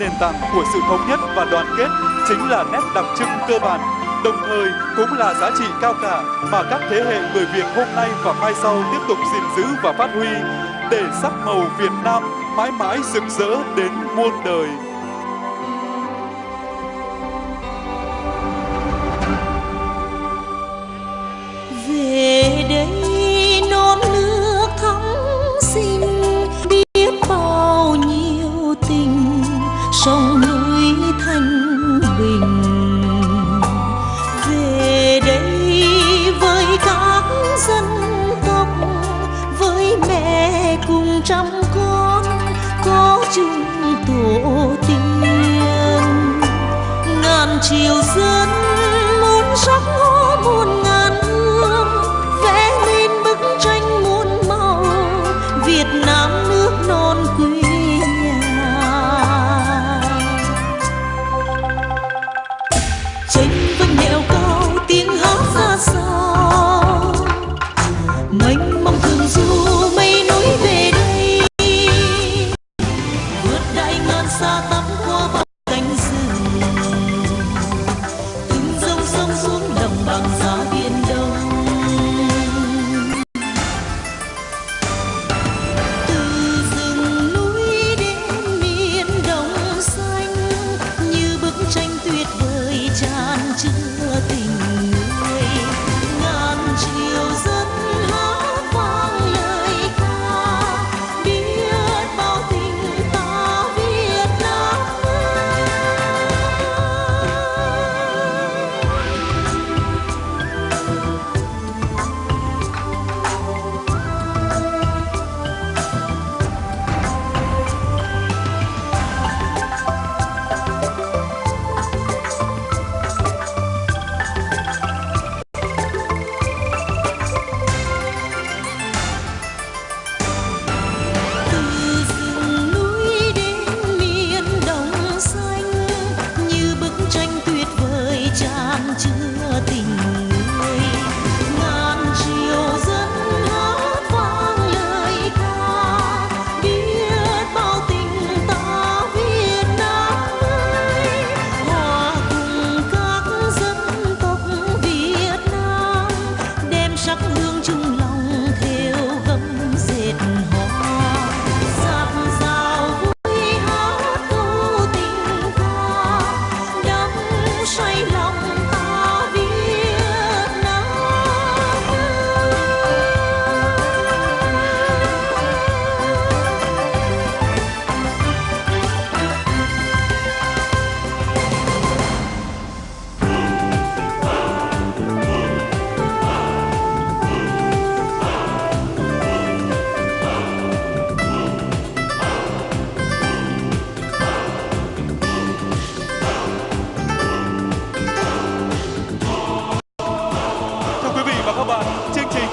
nền tảng của sự thống nhất và đoàn kết chính là nét đặc trưng cơ bản, đồng thời cũng là giá trị cao cả mà các thế hệ người Việt hôm nay và mai sau tiếp tục gìn giữ và phát huy để sắc màu Việt Nam mãi mãi rực rỡ đến muôn đời. về trăm con có chung tổ tiên. Ngàn chiều dân muốn sắc hoa muôn ngàn hương vẽ nên bức tranh muôn màu. Việt Nam nước non quê nhà. Chính vời chứa tình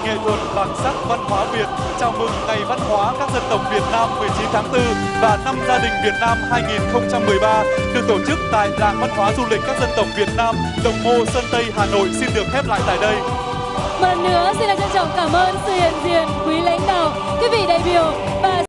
nghệ thuật bản sắc văn hóa Việt chào mừng Ngày Văn hóa các dân tộc Việt Nam 19 tháng 4 và Năm Gia đình Việt Nam 2013 được tổ chức tại Làng Văn hóa Du lịch các dân tộc Việt Nam, Đồng Mô, Sơn Tây, Hà Nội xin được khép lại tại đây. Một lần nữa xin được trân trọng cảm ơn sự hiện diện quý lãnh đạo, quý vị đại biểu và